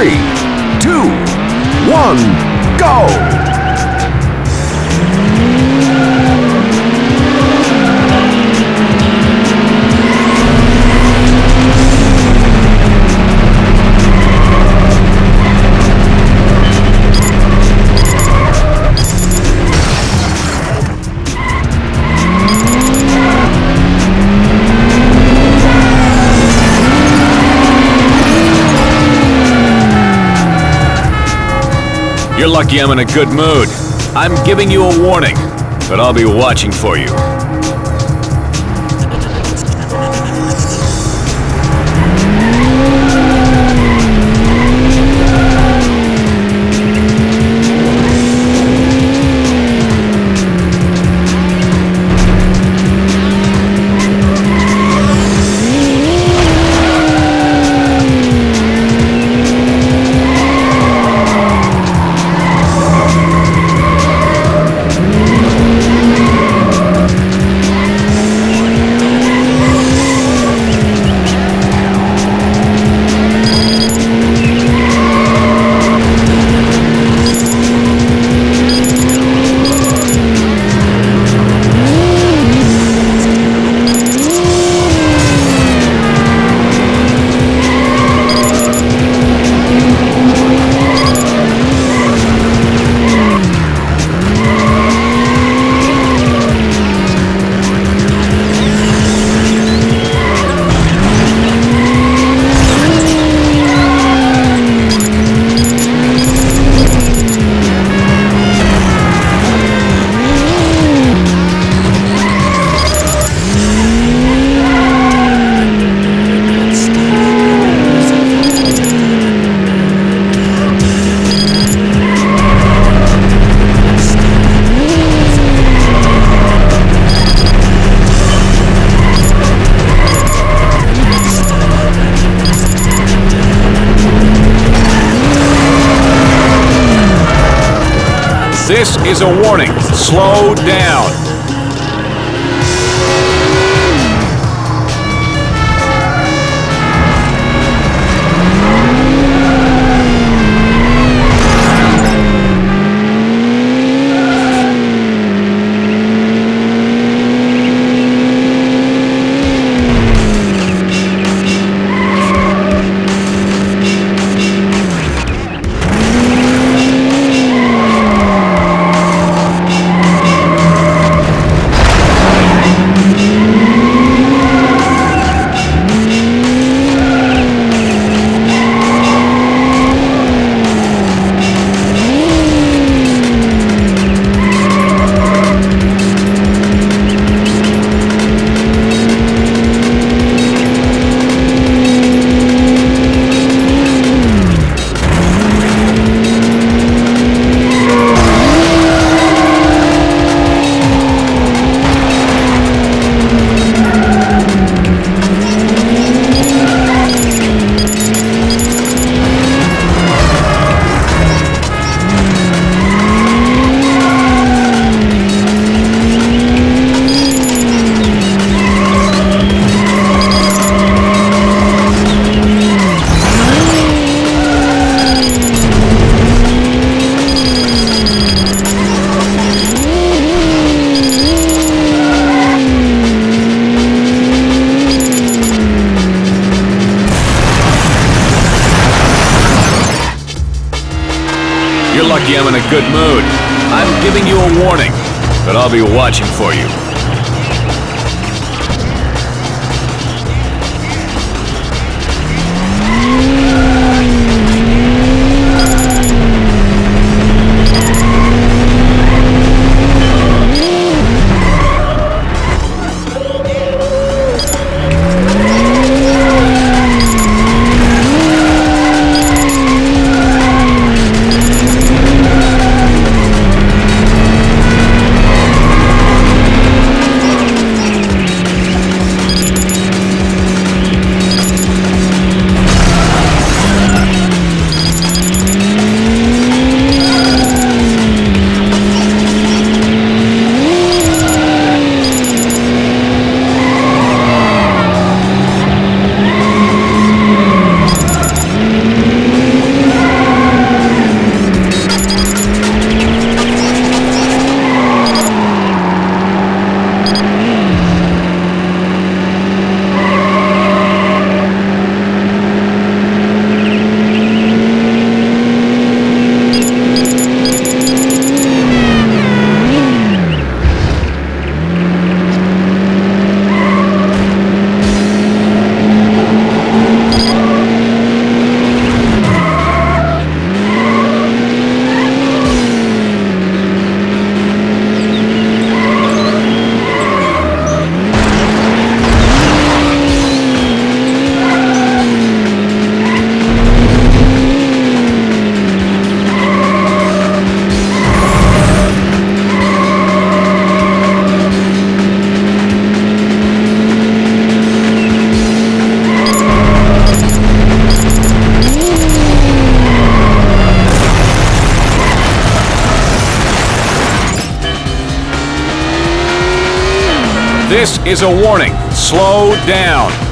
three, two, one, go! You're lucky I'm in a good mood. I'm giving you a warning, but I'll be watching for you. This is a warning. Slow down. Watching for you. This is a warning. Slow down.